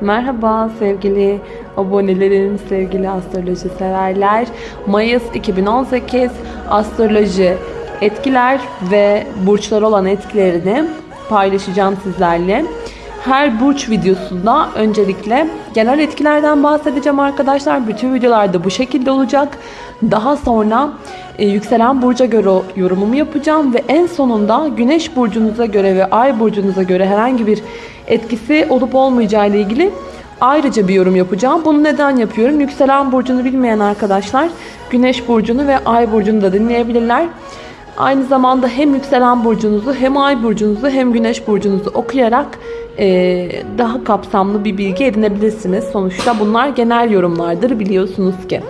Merhaba sevgili abonelerim, sevgili astroloji severler. Mayıs 2018 astroloji etkiler ve burçlar olan etkilerini paylaşacağım sizlerle. Her burç videosunda öncelikle genel etkilerden bahsedeceğim arkadaşlar. Bütün videolarda bu şekilde olacak. Daha sonra e, yükselen burca göre yorumumu yapacağım ve en sonunda güneş burcunuza göre ve ay burcunuza göre herhangi bir etkisi olup olmayacağı ile ilgili ayrıca bir yorum yapacağım. Bunu neden yapıyorum? Yükselen burcunu bilmeyen arkadaşlar güneş burcunu ve ay burcunu da dinleyebilirler. Aynı zamanda hem yükselen burcunuzu hem ay burcunuzu hem güneş burcunuzu okuyarak daha kapsamlı bir bilgi edinebilirsiniz. Sonuçta bunlar genel yorumlardır biliyorsunuz ki.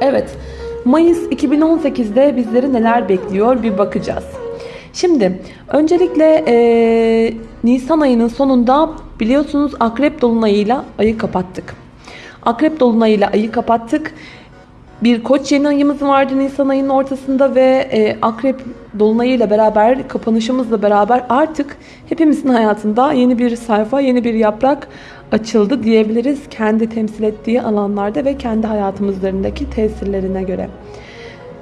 Evet, Mayıs 2018'de bizleri neler bekliyor bir bakacağız. Şimdi öncelikle e, Nisan ayının sonunda biliyorsunuz Akrep Dolunay'ıyla ayı kapattık. Akrep Dolunay'ıyla ayı kapattık. Bir koç yeni ayımız vardı Nisan ayının ortasında ve e, Akrep Dolunay'ıyla beraber kapanışımızla beraber artık hepimizin hayatında yeni bir sayfa, yeni bir yaprak açıldı diyebiliriz. Kendi temsil ettiği alanlarda ve kendi hayatımızlarındaki tesirlerine göre.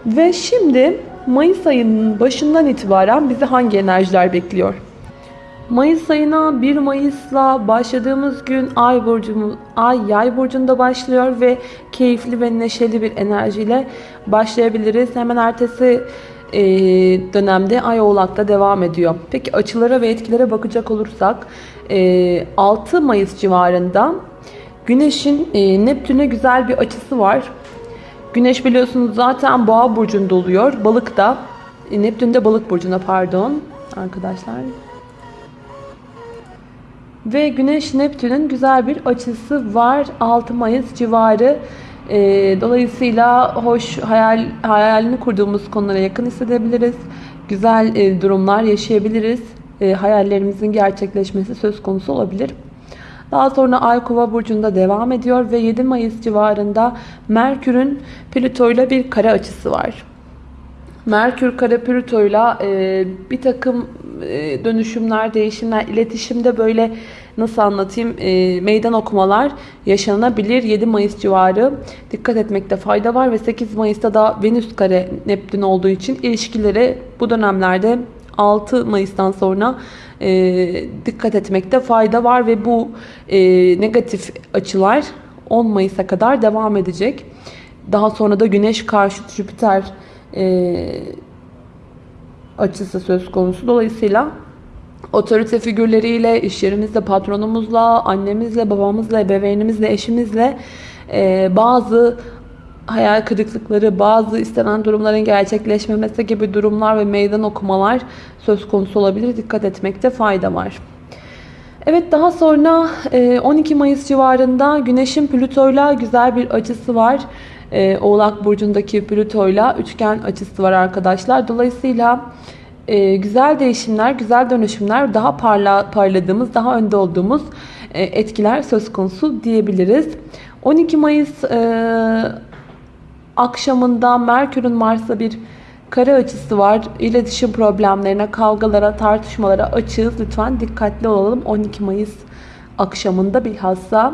Ve şimdi Mayıs ayının başından itibaren bizi hangi enerjiler bekliyor? Mayıs ayına 1 Mayıs'la başladığımız gün Ay burcumuz Ay Yay burcunda başlıyor ve keyifli ve neşeli bir enerjiyle başlayabiliriz. Hemen ertesi e, dönemde Ay Oğlak'ta devam ediyor. Peki açılara ve etkilere bakacak olursak e, 6 Mayıs civarında Güneş'in e, Neptün'e güzel bir açısı var. Güneş biliyorsunuz zaten Boğa burcunda oluyor. Balık da e, Neptün de Balık burcunda pardon arkadaşlar. Ve Güneş Neptün'ün güzel bir açısı var 6 Mayıs civarı. E, dolayısıyla hoş hayal hayalini kurduğumuz konulara yakın hissedebiliriz. Güzel e, durumlar yaşayabiliriz. E, hayallerimizin gerçekleşmesi söz konusu olabilir. Daha sonra Ay Kova burcunda devam ediyor ve 7 Mayıs civarında Merkür'ün Plüto ile bir kare açısı var. Merkür kare Plüto ile bir takım e, dönüşümler, değişimler, iletişimde böyle nasıl anlatayım e, meydan okumalar yaşanabilir. 7 Mayıs civarı dikkat etmekte fayda var ve 8 Mayıs'ta da Venüs kare Neptün olduğu için ilişkilere bu dönemlerde 6 Mayıs'tan sonra e, dikkat etmekte fayda var ve bu e, negatif açılar 10 Mayıs'a kadar devam edecek. Daha sonra da Güneş karşıt Jüpiter e, açısı söz konusu. Dolayısıyla otorite figürleriyle, iş yerimizde patronumuzla, annemizle, babamızla, ebeveynimizle, eşimizle e, bazı hayal kırıklıkları, bazı istenen durumların gerçekleşmemesi gibi durumlar ve meydan okumalar söz konusu olabilir. Dikkat etmekte fayda var. Evet daha sonra 12 Mayıs civarında Güneş'in Plüto'yla güzel bir açısı var. Oğlak Burcu'ndaki Plüto'yla üçgen açısı var arkadaşlar. Dolayısıyla güzel değişimler, güzel dönüşümler, daha parla, parladığımız, daha önde olduğumuz etkiler söz konusu diyebiliriz. 12 Mayıs akşamında Merkür'ün Mars'a bir kare açısı var. İletişim problemlerine, kavgalara, tartışmalara açığız. Lütfen dikkatli olalım 12 Mayıs akşamında bilhassa.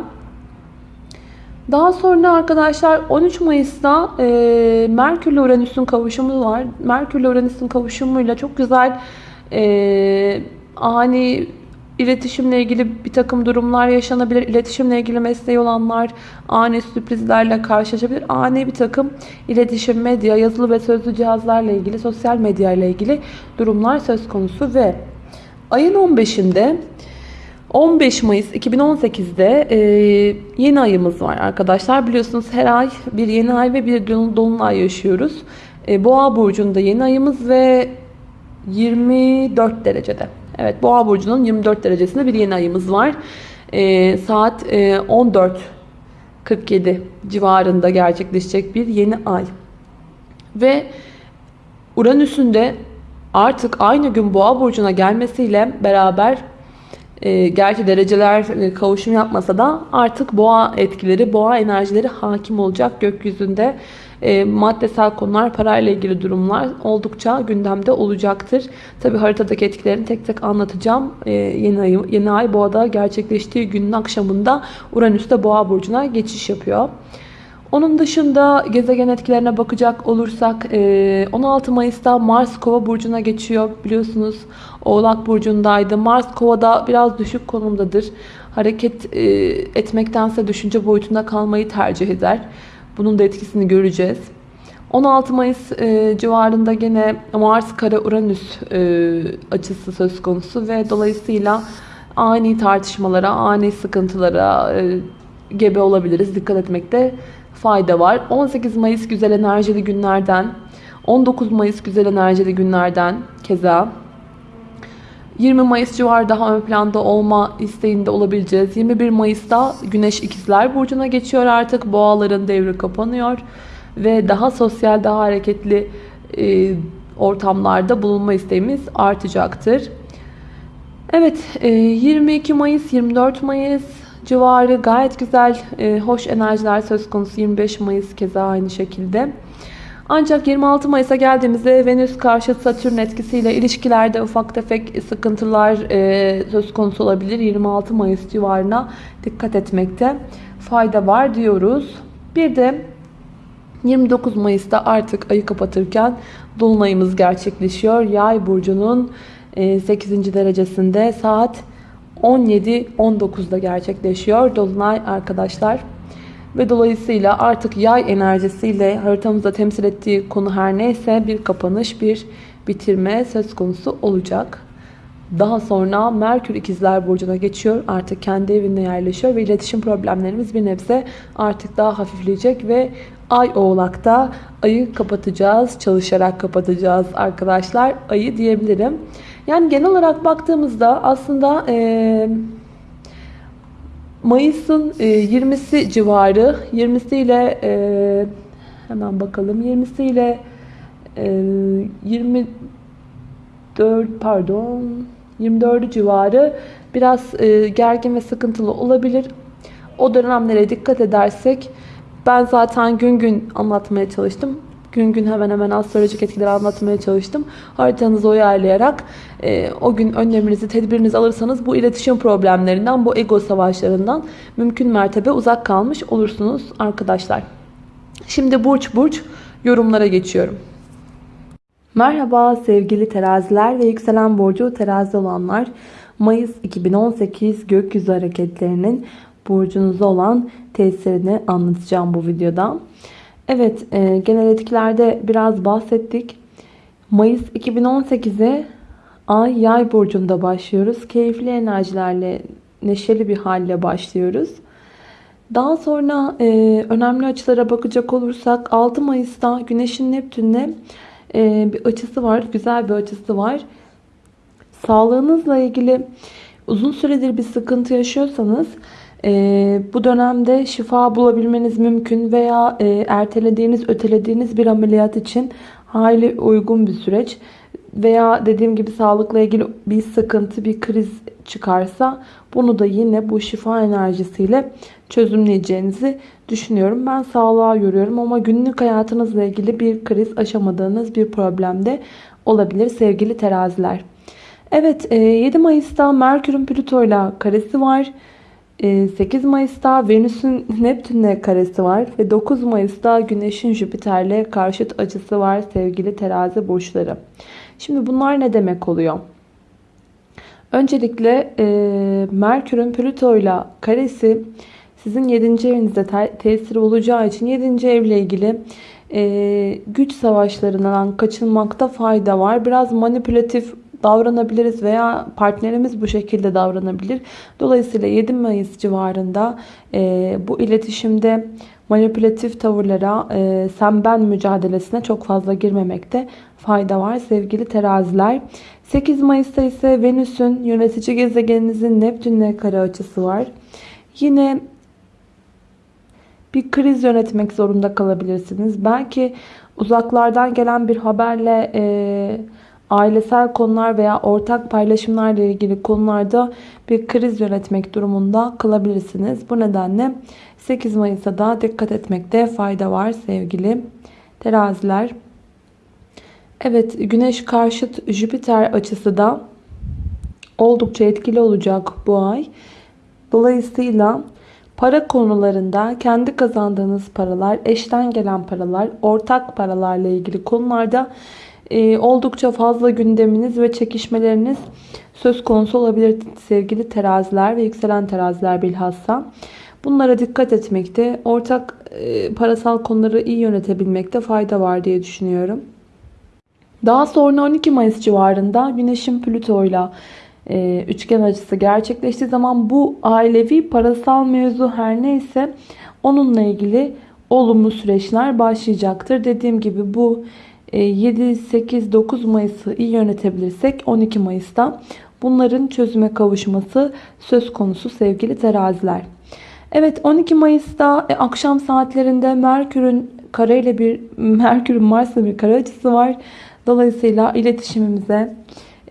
Daha sonra arkadaşlar 13 Mayıs'ta e, Merkür ile Uranüs'ün kavuşumu var. Merkür ile Uranüs'ün kavuşumuyla çok güzel e, ani İletişimle ilgili bir takım durumlar yaşanabilir. İletişimle ilgili mesleği olanlar ani sürprizlerle karşılaşabilir. Ani bir takım iletişim, medya, yazılı ve sözlü cihazlarla ilgili, sosyal medya ile ilgili durumlar söz konusu ve ayın 15'inde 15 Mayıs 2018'de e, yeni ayımız var arkadaşlar. Biliyorsunuz her ay bir yeni ay ve bir dolunay yaşıyoruz. E, Boğa burcunda yeni ayımız ve 24 derecede. Evet Boğa burcunun 24 derecesinde bir yeni ayımız var. E, saat e, 14.47 civarında gerçekleşecek bir yeni ay. Ve Uranüs'ün de artık aynı gün Boğa burcuna gelmesiyle beraber e, gerçi dereceler e, kavuşum yapmasa da artık boğa etkileri, boğa enerjileri hakim olacak gökyüzünde. e, maddesel konular, parayla ilgili durumlar oldukça gündemde olacaktır. Tabi haritadaki etkilerini tek tek anlatacağım. E, yeni, ay, yeni ay boğada gerçekleştiği günün akşamında Uranüs de boğa burcuna geçiş yapıyor. Onun dışında gezegen etkilerine bakacak olursak 16 Mayıs'ta Mars Kova burcuna geçiyor. Biliyorsunuz Oğlak burcundaydı. Mars Kova'da biraz düşük konumdadır. Hareket etmektense düşünce boyutunda kalmayı tercih eder. Bunun da etkisini göreceğiz. 16 Mayıs civarında gene Mars Kara Uranüs açısı söz konusu ve dolayısıyla ani tartışmalara, ani sıkıntılara gebe olabiliriz. Dikkat etmekte fayda var. 18 Mayıs güzel enerjili günlerden, 19 Mayıs güzel enerjili günlerden keza 20 Mayıs civarı daha ön planda olma isteğinde olabileceğiz. 21 Mayıs'ta Güneş ikizler Burcu'na geçiyor artık. Boğaların devri kapanıyor. Ve daha sosyal, daha hareketli e, ortamlarda bulunma isteğimiz artacaktır. Evet, e, 22 Mayıs, 24 Mayıs civarı gayet güzel, e, hoş enerjiler söz konusu. 25 Mayıs keza aynı şekilde. Ancak 26 Mayıs'a geldiğimizde Venüs karşı Satürn etkisiyle ilişkilerde ufak tefek sıkıntılar e, söz konusu olabilir. 26 Mayıs civarına dikkat etmekte fayda var diyoruz. Bir de 29 Mayıs'ta artık ayı kapatırken Dolunayımız gerçekleşiyor. Yay burcunun 8. derecesinde saat 17-19'da gerçekleşiyor. Dolunay arkadaşlar. Ve dolayısıyla artık yay enerjisiyle haritamızda temsil ettiği konu her neyse bir kapanış, bir bitirme söz konusu olacak. Daha sonra Merkür ikizler burcuna geçiyor. Artık kendi evinde yerleşiyor ve iletişim problemlerimiz bir nebze artık daha hafifleyecek ve Ay oğlakta ayı kapatacağız. Çalışarak kapatacağız arkadaşlar. Ayı diyebilirim. Yani genel olarak baktığımızda aslında e, Mayıs'ın e, 20'si civarı 20'si ile e, hemen bakalım 20'si ile e, 24 pardon 24 civarı biraz e, gergin ve sıkıntılı olabilir. O dönemlere dikkat edersek ben zaten gün gün anlatmaya çalıştım. Gün gün hemen hemen astrolojik etkileri anlatmaya çalıştım. Haritanızı uyarlayarak e, o gün önleminizi, tedbirinizi alırsanız bu iletişim problemlerinden, bu ego savaşlarından mümkün mertebe uzak kalmış olursunuz arkadaşlar. Şimdi burç burç yorumlara geçiyorum. Merhaba sevgili teraziler ve yükselen burcu terazi olanlar. Mayıs 2018 gökyüzü hareketlerinin burcunuzda olan tesirini anlatacağım bu videoda. Evet e, genel etkilerde biraz bahsettik. Mayıs 2018'e Ay Yay burcunda başlıyoruz. Keyifli enerjilerle, neşeli bir halle başlıyoruz. Daha sonra e, önemli açılara bakacak olursak 6 Mayıs'ta Güneş'in Neptün'le e, bir açısı var. Güzel bir açısı var. Sağlığınızla ilgili uzun süredir bir sıkıntı yaşıyorsanız e, bu dönemde şifa bulabilmeniz mümkün veya e, ertelediğiniz, ötelediğiniz bir ameliyat için hayli uygun bir süreç. Veya dediğim gibi sağlıkla ilgili bir sıkıntı, bir kriz çıkarsa bunu da yine bu şifa enerjisiyle çözümleyeceğinizi düşünüyorum. Ben sağlığa görüyorum ama günlük hayatınızla ilgili bir kriz aşamadığınız bir problemde olabilir sevgili teraziler. Evet 7 Mayıs'ta Merkür'ün Plüto ile karesi var. 8 Mayıs'ta Venüs'ün Neptün'le karesi var ve 9 Mayıs'ta Güneş'in Jüpiter'le karşıt açısı var sevgili terazi burçları. Şimdi bunlar ne demek oluyor? Öncelikle e, Merkür'ün Plüto ile karesi sizin 7. evinizde tesiri olacağı için 7. evle ilgili e, güç savaşlarından kaçınmakta fayda var. Biraz manipülatif davranabiliriz veya partnerimiz bu şekilde davranabilir. Dolayısıyla 7 Mayıs civarında e, bu iletişimde manipülatif tavırlara, e, sen ben mücadelesine çok fazla girmemekte fayda var sevgili teraziler. 8 Mayıs'ta ise Venüs'ün yönetici gezegeninizin Neptün'le kare açısı var. Yine bir kriz yönetmek zorunda kalabilirsiniz. Belki uzaklardan gelen bir haberle e, ailesel konular veya ortak paylaşımlarla ilgili konularda bir kriz yönetmek durumunda kalabilirsiniz. Bu nedenle 8 Mayıs'a da dikkat etmekte fayda var sevgili teraziler. Evet Güneş karşıt Jüpiter açısı da oldukça etkili olacak bu ay. Dolayısıyla para konularında kendi kazandığınız paralar, eşten gelen paralar, ortak paralarla ilgili konularda e, oldukça fazla gündeminiz ve çekişmeleriniz söz konusu olabilir sevgili teraziler ve yükselen teraziler bilhassa. Bunlara dikkat etmekte, ortak e, parasal konuları iyi yönetebilmekte fayda var diye düşünüyorum. Daha sonra 12 Mayıs civarında Güneş'in Plüto ile üçgen açısı gerçekleştiği zaman bu ailevi parasal mevzu her neyse onunla ilgili olumlu süreçler başlayacaktır. Dediğim gibi bu 7, 8, 9 Mayıs'ı iyi yönetebilirsek 12 Mayıs'ta bunların çözüme kavuşması söz konusu sevgili teraziler. Evet 12 Mayıs'ta e, akşam saatlerinde Merkür'ün kareyle bir Merkür'ün Mars'la bir kare açısı var. Dolayısıyla iletişimimize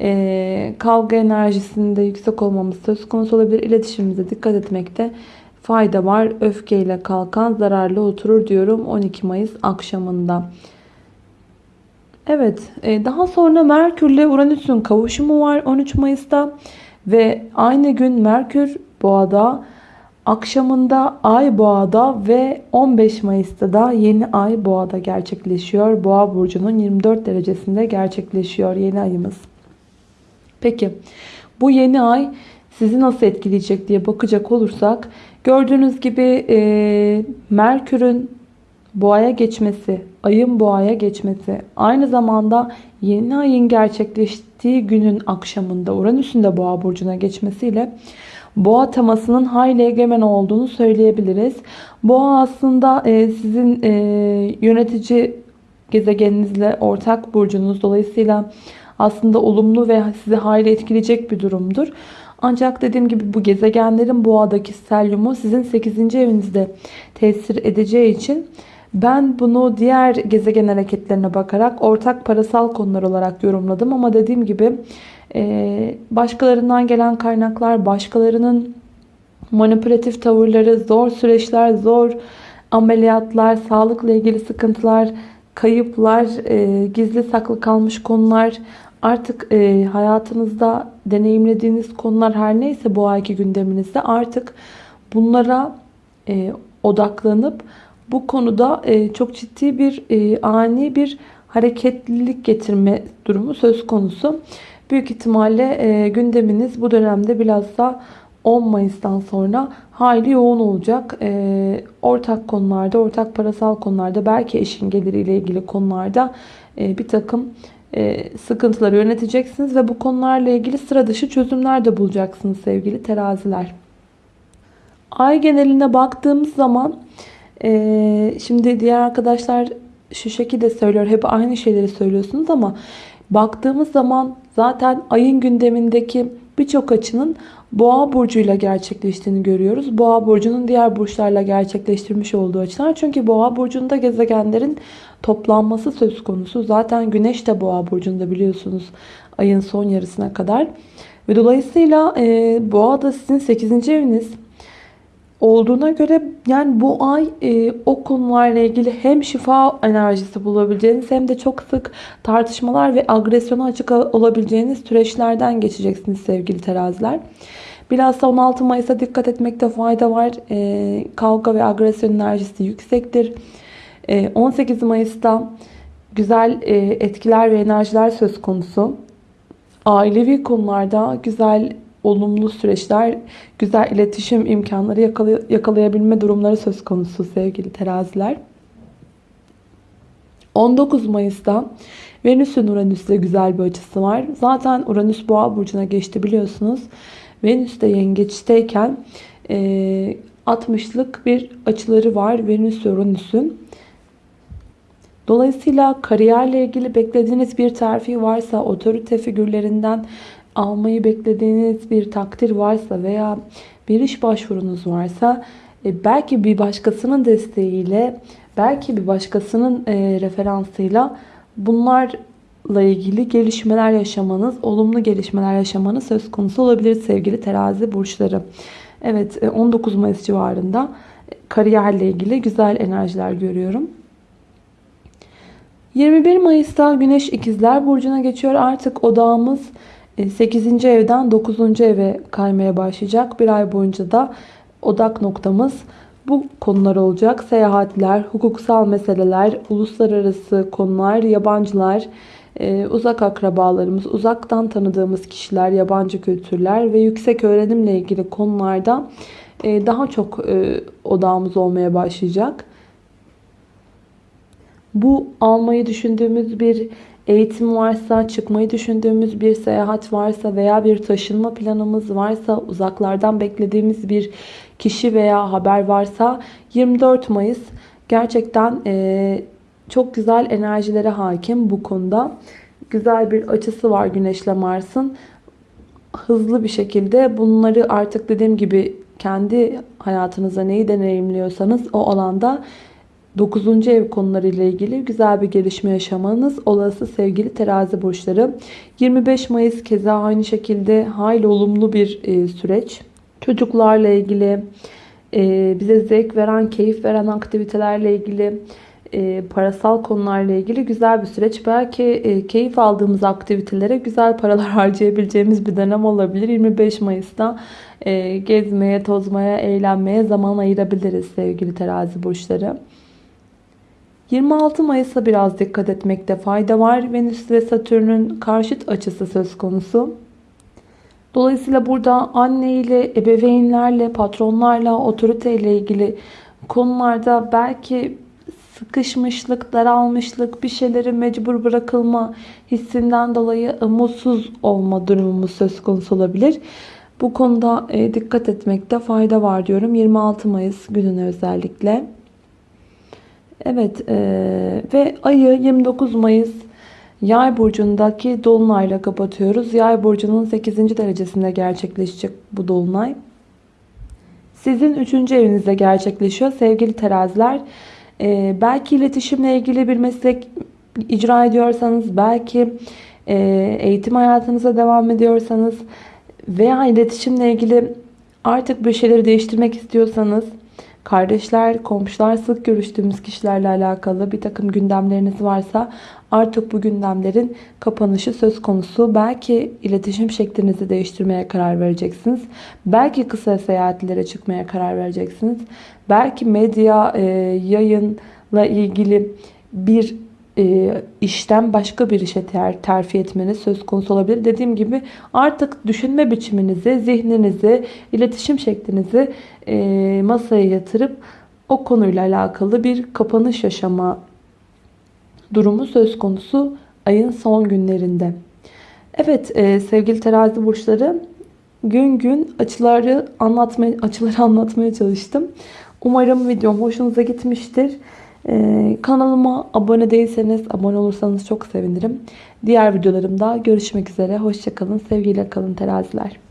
e, kavga enerjisinde yüksek olmamız söz konusu olabilir. İletişimimize dikkat etmekte fayda var. Öfkeyle kalkan zararlı oturur diyorum 12 Mayıs akşamında. Evet e, daha sonra Merkür ile Uranüs'ün kavuşumu var 13 Mayıs'ta. Ve aynı gün Merkür Boğa'da akşamında Ay Boğa'da ve 15 Mayıs'ta da yeni Ay Boğa'da gerçekleşiyor. Boğa burcunun 24 derecesinde gerçekleşiyor yeni ayımız. Peki bu yeni ay sizi nasıl etkileyecek diye bakacak olursak gördüğünüz gibi e, Merkür'ün boğaya geçmesi, ayın boğaya geçmesi, aynı zamanda yeni ayın gerçekleştiği günün akşamında Uranüs'ün de boğa burcuna geçmesiyle boğa temasının hayli egemen olduğunu söyleyebiliriz. Boğa aslında e, sizin e, yönetici gezegeninizle ortak burcunuz. Dolayısıyla aslında olumlu ve sizi hayli etkileyecek bir durumdur. Ancak dediğim gibi bu gezegenlerin boğadaki selyumu sizin 8. evinizde tesir edeceği için ben bunu diğer gezegen hareketlerine bakarak ortak parasal konular olarak yorumladım. Ama dediğim gibi e, başkalarından gelen kaynaklar, başkalarının manipülatif tavırları, zor süreçler, zor ameliyatlar, sağlıkla ilgili sıkıntılar, kayıplar, e, gizli saklı kalmış konular, artık e, hayatınızda deneyimlediğiniz konular her neyse bu ayki gündeminizde artık bunlara odaklanıp bu konuda e, çok ciddi bir e, ani bir hareketlilik getirme durumu söz konusu. Büyük ihtimalle e, gündeminiz bu dönemde bilhassa 10 Mayıs'tan sonra hayli yoğun olacak. Ortak konularda, ortak parasal konularda, belki eşin geliriyle ilgili konularda bir takım sıkıntıları yöneteceksiniz ve bu konularla ilgili sıra dışı çözümler de bulacaksınız sevgili teraziler. Ay geneline baktığımız zaman ee, şimdi diğer arkadaşlar şu şekilde söylüyor. Hep aynı şeyleri söylüyorsunuz ama baktığımız zaman zaten ayın gündemindeki birçok açının Boğa burcuyla gerçekleştiğini görüyoruz. Boğa burcunun diğer burçlarla gerçekleştirmiş olduğu açılar. Çünkü Boğa burcunda gezegenlerin toplanması söz konusu. Zaten Güneş de Boğa burcunda biliyorsunuz ayın son yarısına kadar. Ve dolayısıyla e, Boğa da sizin 8. eviniz olduğuna göre yani bu ay e, o konularla ilgili hem şifa enerjisi bulabileceğiniz hem de çok sık tartışmalar ve agresyona açık olabileceğiniz süreçlerden geçeceksiniz sevgili teraziler. Bilhassa 16 Mayıs'a dikkat etmekte fayda var. E, kavga ve agresyon enerjisi yüksektir. E, 18 Mayıs'ta güzel e, etkiler ve enerjiler söz konusu. Ailevi konularda güzel olumlu süreçler, güzel iletişim imkanları yakalay yakalayabilme durumları söz konusu sevgili teraziler. 19 Mayıs'ta Venüs'ün Uranüs'le güzel bir açısı var. Zaten Uranüs Boğa burcuna geçti biliyorsunuz. Venüs de yengeçteyken e, 60'lık bir açıları var Venüs ve Uranüs'ün. Dolayısıyla kariyerle ilgili beklediğiniz bir terfi varsa otorite figürlerinden almayı beklediğiniz bir takdir varsa veya bir iş başvurunuz varsa e, belki bir başkasının desteğiyle belki bir başkasının e, referansıyla bunlar ilgili gelişmeler yaşamanız, olumlu gelişmeler yaşamanız söz konusu olabilir sevgili terazi burçları. Evet 19 Mayıs civarında kariyerle ilgili güzel enerjiler görüyorum. 21 Mayıs'ta Güneş İkizler Burcu'na geçiyor. Artık odağımız 8. evden 9. eve kaymaya başlayacak. Bir ay boyunca da odak noktamız bu konular olacak. Seyahatler, hukuksal meseleler, uluslararası konular, yabancılar, e, uzak akrabalarımız, uzaktan tanıdığımız kişiler, yabancı kültürler ve yüksek öğrenimle ilgili konularda e, daha çok e, odağımız olmaya başlayacak. Bu almayı düşündüğümüz bir eğitim varsa, çıkmayı düşündüğümüz bir seyahat varsa veya bir taşınma planımız varsa, uzaklardan beklediğimiz bir kişi veya haber varsa 24 Mayıs gerçekten e, çok güzel enerjilere hakim bu konuda. Güzel bir açısı var Güneş'le Mars'ın. Hızlı bir şekilde bunları artık dediğim gibi kendi hayatınıza neyi deneyimliyorsanız o alanda 9. ev konularıyla ilgili güzel bir gelişme yaşamanız olası sevgili terazi burçları. 25 Mayıs keza aynı şekilde hayli olumlu bir e, süreç. Çocuklarla ilgili, e, bize zevk veren, keyif veren aktivitelerle ilgili, e, parasal konularla ilgili güzel bir süreç. Belki keyif aldığımız aktivitelere güzel paralar harcayabileceğimiz bir dönem olabilir. 25 Mayıs'ta gezmeye, tozmaya, eğlenmeye zaman ayırabiliriz sevgili terazi burçları. 26 Mayıs'a biraz dikkat etmekte fayda var. Venüs ve Satürn'ün karşıt açısı söz konusu. Dolayısıyla burada anne ile, ebeveynlerle, patronlarla, otorite ile ilgili konularda belki sıkışmışlık, daralmışlık, bir şeyleri mecbur bırakılma hissinden dolayı mutsuz olma durumumuz söz konusu olabilir. Bu konuda e, dikkat etmekte fayda var diyorum. 26 Mayıs gününe özellikle. Evet e, ve ayı 29 Mayıs Yay burcundaki dolunayla kapatıyoruz. Yay burcunun 8. derecesinde gerçekleşecek bu dolunay. Sizin 3. evinizde gerçekleşiyor sevgili teraziler. E, belki iletişimle ilgili bir meslek icra ediyorsanız, belki e, eğitim hayatınıza devam ediyorsanız veya iletişimle ilgili artık bir şeyleri değiştirmek istiyorsanız Kardeşler, komşular, sık görüştüğümüz kişilerle alakalı bir takım gündemleriniz varsa artık bu gündemlerin kapanışı söz konusu. Belki iletişim şeklinizi değiştirmeye karar vereceksiniz. Belki kısa seyahatlere çıkmaya karar vereceksiniz. Belki medya, e, yayınla ilgili bir e, işten başka bir işe ter, terfi etmeniz söz konusu olabilir. Dediğim gibi artık düşünme biçiminizi, zihninizi, iletişim şeklinizi e, masaya yatırıp o konuyla alakalı bir kapanış yaşama durumu söz konusu ayın son günlerinde. Evet e, sevgili terazi burçları gün gün açıları anlatmaya, açıları anlatmaya çalıştım. Umarım videom hoşunuza gitmiştir. Ee, kanalıma abone değilseniz abone olursanız çok sevinirim. Diğer videolarımda görüşmek üzere. Hoşçakalın. Sevgiyle kalın teraziler.